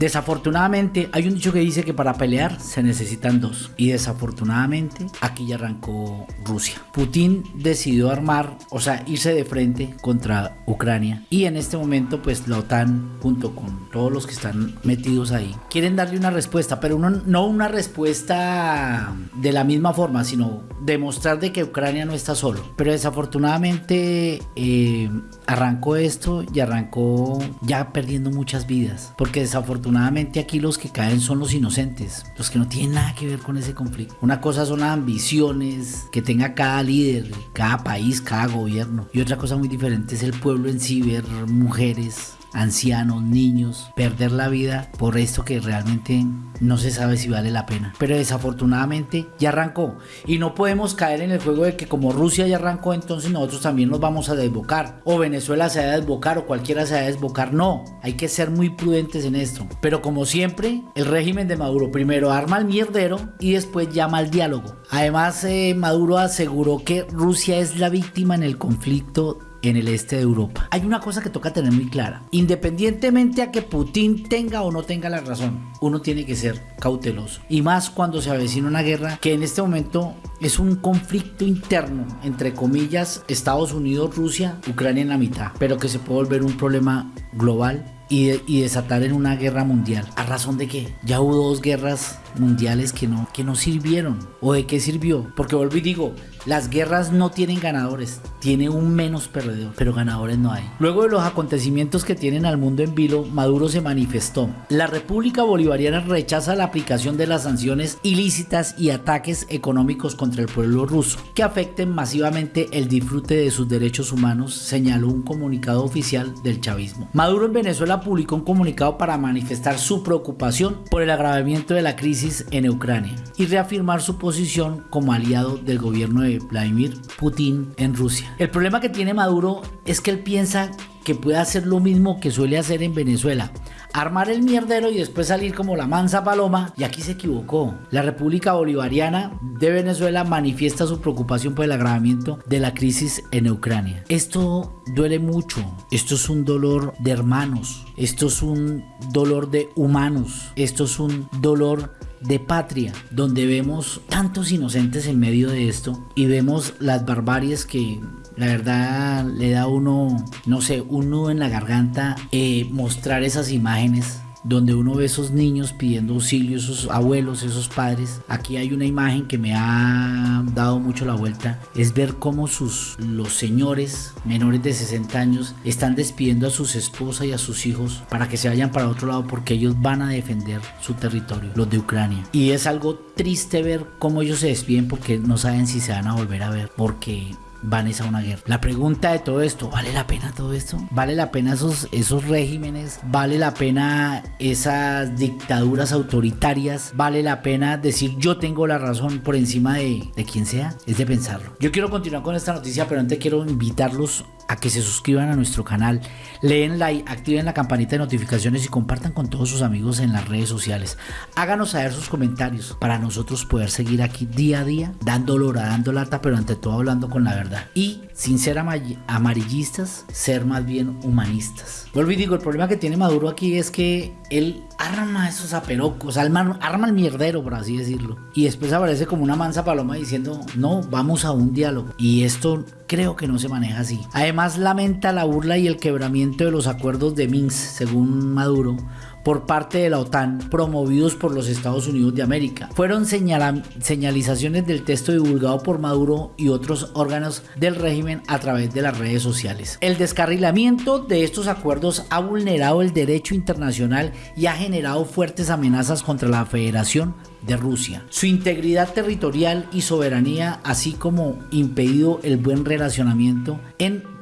Desafortunadamente, hay un dicho que dice que para pelear se necesitan dos. Y desafortunadamente, aquí ya arrancó Rusia. Putin decidió armar, o sea, irse de frente contra Ucrania. Y en este momento, pues la OTAN, junto con todos los que están metidos ahí, quieren darle una respuesta, pero no una respuesta de la misma forma, sino demostrar de que Ucrania no está solo. Pero desafortunadamente eh, arrancó esto y arrancó ya perdiendo muchas vidas. Porque desafortunadamente aquí los que caen son los inocentes, los que no tienen nada que ver con ese conflicto. Una cosa son las ambiciones que tenga cada líder, cada país, cada gobierno. Y otra cosa muy diferente es el pueblo en sí, ver mujeres, ancianos, niños, perder la vida por esto que realmente no se sabe si vale la pena. Pero desafortunadamente ya arrancó y no podemos caer en el juego de que como Rusia ya arrancó, entonces nosotros también nos vamos a desbocar o Venezuela se va a desbocar o cualquiera se va a desbocar. No, hay que ser muy prudentes en esto. Pero como siempre, el régimen de Maduro primero arma el mierdero y después llama al diálogo. Además, eh, Maduro aseguró que Rusia es la víctima en el conflicto en el este de Europa. Hay una cosa que toca tener muy clara. Independientemente a que Putin tenga o no tenga la razón, uno tiene que ser cauteloso. Y más cuando se avecina una guerra que en este momento es un conflicto interno, entre comillas, Estados Unidos, Rusia, Ucrania en la mitad, pero que se puede volver un problema global y, desatar en una guerra mundial. ¿A razón de qué? Ya hubo dos guerras mundiales que no, que no sirvieron. ¿O de qué sirvió? Porque vuelvo y digo, las guerras no tienen ganadores, tiene un menos perdedor, pero ganadores no hay. Luego de los acontecimientos que tienen al mundo en vilo, Maduro se manifestó. La República Bolivariana rechaza la aplicación de las sanciones ilícitas y ataques económicos contra el pueblo ruso, que afecten masivamente el disfrute de sus derechos humanos, señaló un comunicado oficial del chavismo. Maduro en Venezuela publicó un comunicado para manifestar su preocupación por el agravamiento de la crisis en Ucrania y reafirmar su posición como aliado del gobierno de Vladimir Putin en Rusia. El problema que tiene Maduro es que él piensa que puede hacer lo mismo que suele hacer en Venezuela, armar el mierdero y después salir como la mansa paloma, y aquí se equivocó. La República Bolivariana de Venezuela manifiesta su preocupación por el agravamiento de la crisis en Ucrania. Esto duele mucho, esto es un dolor de hermanos, esto es un dolor de humanos, esto es un dolor de patria, donde vemos tantos inocentes en medio de esto y vemos las barbaries que la verdad le da uno, no sé, un nudo en la garganta eh, mostrar esas imágenes donde uno ve esos niños pidiendo auxilio, esos abuelos, esos padres. Aquí hay una imagen que me ha dado mucho la vuelta, es ver cómo sus los señores menores de 60 años están despidiendo a sus esposas y a sus hijos para que se vayan para otro lado porque ellos van a defender su territorio, los de Ucrania. Y es algo triste ver cómo ellos se despiden porque no saben si se van a volver a ver, porque van a una guerra. La pregunta de todo esto, ¿vale la pena todo esto? ¿Vale la pena esos, esos regímenes? ¿Vale la pena esas dictaduras autoritarias? ¿Vale la pena decir yo tengo la razón por encima de, de quien sea? Es de pensarlo. Yo quiero continuar con esta noticia, pero antes quiero invitarlos a que se suscriban a nuestro canal, leen like, activen la campanita de notificaciones y compartan con todos sus amigos en las redes sociales. Háganos saber sus comentarios para nosotros poder seguir aquí día a día, dando lora, dando lata, pero ante todo hablando con la verdad. Y sin ser amarillistas, ser más bien humanistas. Vuelvo y digo, el problema que tiene Maduro aquí es que él arma esos aperocos, arma, arma el mierdero, por así decirlo. Y después aparece como una mansa paloma diciendo, no, vamos a un diálogo. Y esto creo que no se maneja así. Además lamenta la burla y el quebramiento de los acuerdos de Minsk, según Maduro, por parte de la OTAN promovidos por los Estados Unidos de América. Fueron señalizaciones del texto divulgado por Maduro y otros órganos del régimen a través de las redes sociales. El descarrilamiento de estos acuerdos ha vulnerado el derecho internacional y ha generado fuertes amenazas contra la Federación de Rusia, su integridad territorial y soberanía, así como impedido el buen relacionamiento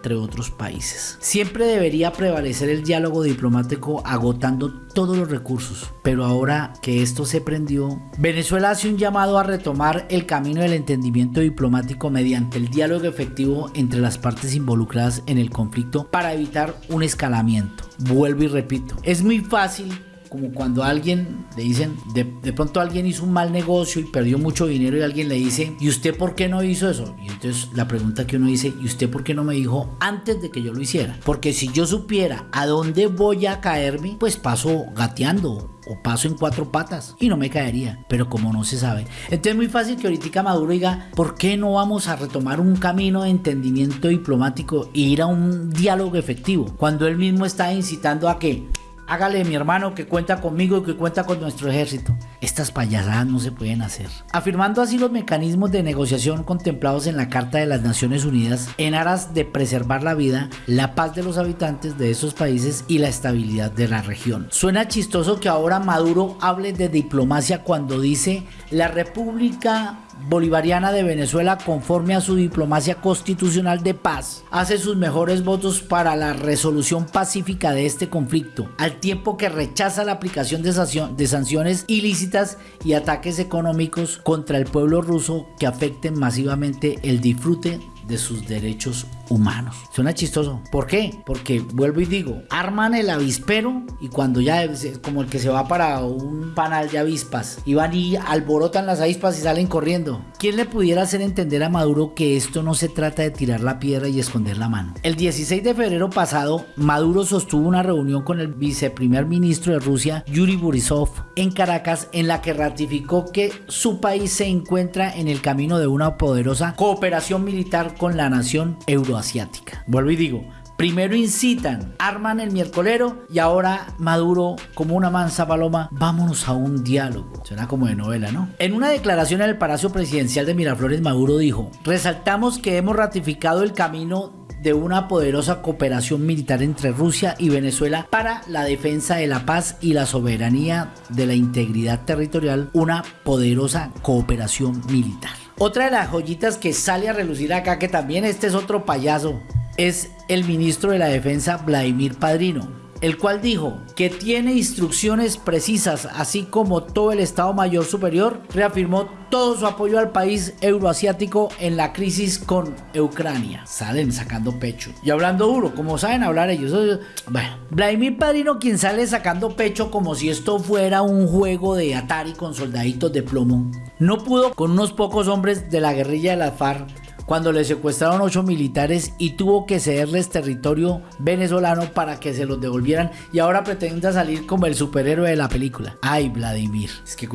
entre otros países. Siempre debería prevalecer el diálogo diplomático agotando todos los recursos, pero ahora que esto se prendió, Venezuela hace un llamado a retomar el camino del entendimiento diplomático mediante el diálogo efectivo entre las partes involucradas en el conflicto para evitar un escalamiento. Vuelvo y repito, es muy fácil como cuando alguien le dicen, de, de, pronto alguien hizo un mal negocio y perdió mucho dinero y alguien le dice, ¿y usted por qué no hizo eso? Y entonces la pregunta que uno dice, ¿y usted por qué no me dijo antes de que yo lo hiciera? Porque si yo supiera a dónde voy a caerme, pues paso gateando o paso en cuatro patas y no me caería, pero como no se sabe. Entonces es muy fácil que ahorita Maduro diga, ¿por qué no vamos a retomar un camino de entendimiento diplomático e ir a un diálogo efectivo? Cuando él mismo está incitando a que Hágale mi hermano que cuenta conmigo y que cuenta con nuestro ejército. Estas payasadas no se pueden hacer. Afirmando así los mecanismos de negociación contemplados en la Carta de las Naciones Unidas en aras de preservar la vida, la paz de los habitantes de esos países y la estabilidad de la región. Suena chistoso que ahora Maduro hable de diplomacia cuando dice la República Bolivariana de Venezuela, conforme a su diplomacia constitucional de paz, hace sus mejores votos para la resolución pacífica de este conflicto, al tiempo que rechaza la aplicación de, sanciones ilícitas y ataques económicos contra el pueblo ruso que afecten masivamente el disfrute de sus derechos humanos. Suena chistoso. ¿Por qué? Porque vuelvo y digo, arman el avispero y cuando ya como el que se va para un panal de avispas y van y alborotan las avispas y salen corriendo. ¿Quién le pudiera hacer entender a Maduro que esto no se trata de tirar la piedra y esconder la mano? El 16 de febrero pasado, Maduro sostuvo una reunión con el viceprimer ministro de Rusia, Yuri Borisov, en Caracas, en la que ratificó que su país se encuentra en el camino de una poderosa cooperación militar con la nación euroasiática. Vuelvo y digo, Primero incitan, arman el miércolero y ahora Maduro, como una mansa paloma, vámonos a un diálogo. Suena como de novela, ¿no? En una declaración en el Palacio Presidencial de Miraflores, Maduro dijo, resaltamos que hemos ratificado el camino de una poderosa cooperación militar entre Rusia y Venezuela para la defensa de la paz y la soberanía de la integridad territorial, una poderosa cooperación militar. Otra de las joyitas que sale a relucir acá, que también este es otro payaso, es el ministro de la Defensa Vladimir Padrino, el cual dijo que tiene instrucciones precisas, así como todo el Estado Mayor Superior reafirmó todo su apoyo al país euroasiático en la crisis con Ucrania. Salen sacando pecho y hablando duro, como saben hablar ellos. Bueno, Vladimir Padrino, quien sale sacando pecho como si esto fuera un juego de Atari con soldaditos de plomo, no pudo con unos pocos hombres de la guerrilla de la FARC cuando le secuestraron ocho militares y tuvo que cederles territorio venezolano para que se los devolvieran y ahora pretende salir como el superhéroe de la película. Ay, Vladimir. Es que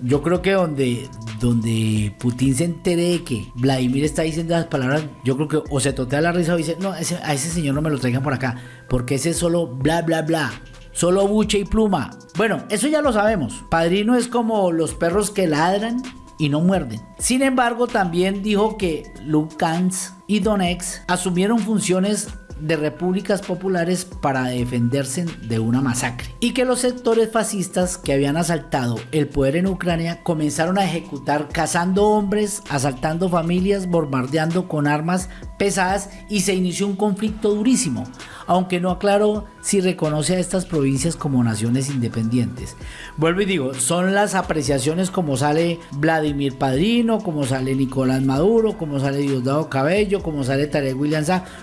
yo creo que donde, donde Putin se entere de que Vladimir está diciendo las palabras, yo creo que o se totea la risa o dice, no, a ese señor no me lo traigan por acá, porque ese es solo bla, bla, bla. Solo buche y pluma. Bueno, eso ya lo sabemos. Padrino es como los perros que ladran y no muerden. Sin embargo, también dijo que Lugansk y Donetsk asumieron funciones de repúblicas populares para defenderse de una masacre y que los sectores fascistas que habían asaltado el poder en Ucrania comenzaron a ejecutar cazando hombres, asaltando familias, bombardeando con armas pesadas y se inició un conflicto durísimo aunque no aclaró si reconoce a estas provincias como naciones independientes. Vuelvo y digo, son las apreciaciones como sale Vladimir Padrino, como sale Nicolás Maduro, como sale Diosdado Cabello, como sale Tarek William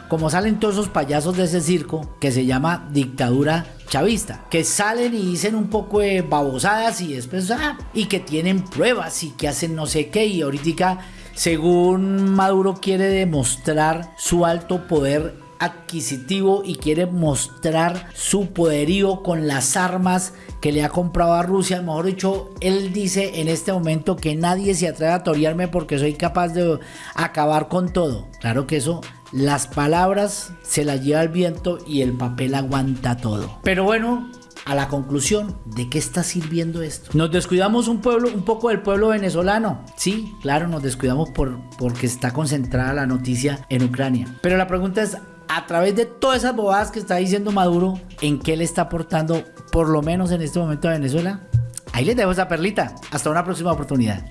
como salen todos esos payasos de ese circo que se llama dictadura chavista, que salen y dicen un poco de babosadas y después, ah, y que tienen pruebas y que hacen no sé qué, y ahorita, según Maduro quiere demostrar su alto poder adquisitivo y quiere mostrar su poderío con las armas que le ha comprado a Rusia. Mejor dicho, él dice en este momento que nadie se atreve a torearme porque soy capaz de acabar con todo. Claro que eso las palabras se las lleva el viento y el papel aguanta todo. Pero bueno, a la conclusión de qué está sirviendo esto. Nos descuidamos un pueblo, un poco del pueblo venezolano. Sí, claro, nos descuidamos por, porque está concentrada la noticia en Ucrania. Pero la pregunta es, a través de todas esas bobadas que está diciendo Maduro, ¿en qué le está aportando, por lo menos en este momento a Venezuela? Ahí les dejo esa perlita. Hasta una próxima oportunidad.